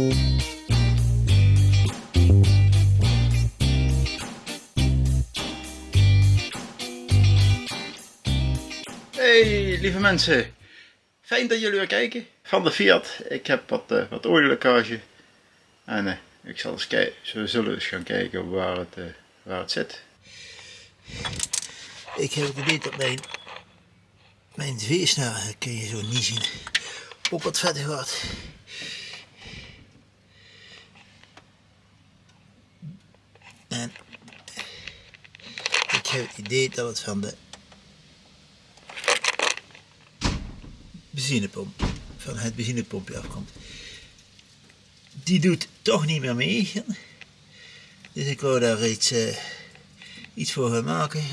Hey lieve mensen, fijn dat jullie weer kijken van de Fiat. Ik heb wat, uh, wat olielekkage en uh, ik zal eens kijken, we zullen eens gaan kijken waar het, uh, waar het zit. Ik heb idee dat mijn, mijn veesnaar, kun je zo niet zien, ook wat verder gaat. En ik heb het idee dat het van de benzinepomp, van het benzinepompje afkomt. Die doet toch niet meer mee. Dus ik wou daar iets, uh, iets voor gaan maken.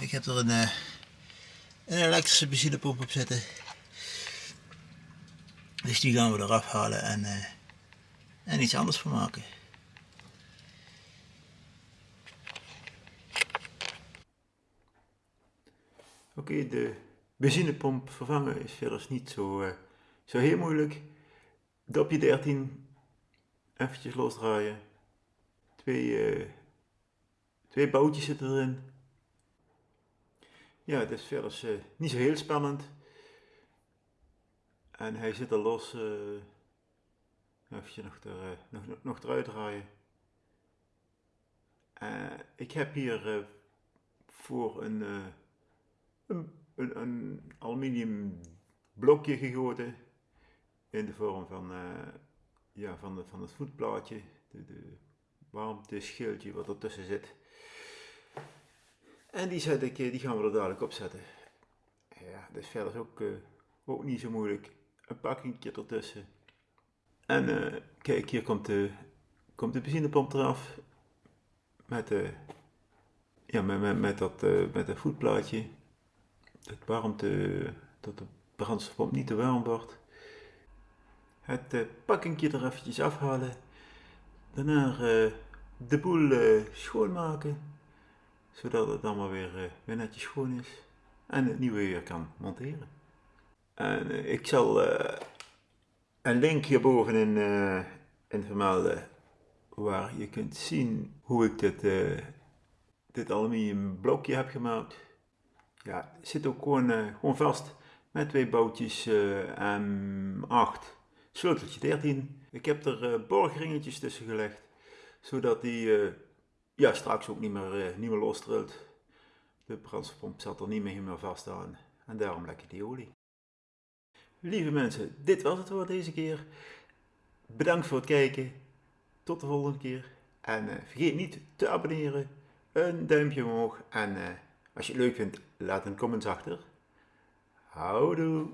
Ik heb er een, uh, een elektrische benzinepomp op zitten. Dus die gaan we eraf halen en, uh, en iets anders voor maken. Oké, de benzinepomp vervangen is verder niet zo, uh, zo heel moeilijk. Dopje 13, eventjes losdraaien. Twee, uh, twee boutjes zitten erin. Ja, het is verder uh, niet zo heel spannend. En hij zit er los. Even nog, er, nog, nog eruit draaien. ik heb hier voor een, een een, aluminium blokje gegoten in de vorm van, uh, ja, van, van het voetplaatje, de, de warmteschildje wat ertussen zit. En die, zet ik, die gaan we er dadelijk op zetten. Ja, dat is verder ook, uh, ook niet zo moeilijk. Een pakkingje ertussen. En kijk, hier komt de, komt de benzinepomp eraf. Met, ja, met, met, met, dat, met dat voetplaatje het warmte, dat de brandstofpomp niet te warm wordt. Het uh, pakkingje er eventjes afhalen. Daarna uh, de boel uh, schoonmaken. Zodat het allemaal weer, weer netjes schoon is. En het nieuwe weer kan monteren. En ik zal een link hierboven in, in vermelden. Waar je kunt zien hoe ik dit, dit aluminium blokje heb gemaakt ja, zit ook gewoon, uh, gewoon vast met twee boutjes uh, M8, sleuteltje 13. Ik heb er uh, borgringetjes tussen gelegd, zodat die ja, straks ook niet meer, niet meer lostrilt. De brandstofpomp zat er niet meer vast aan en daarom lekker die olie. Lieve mensen, dit was het voor deze keer. Bedankt voor het kijken. Tot de volgende keer. En vergeet niet te abonneren, een duimpje omhoog en als je het leuk vindt, laat een comment achter. Houdoe!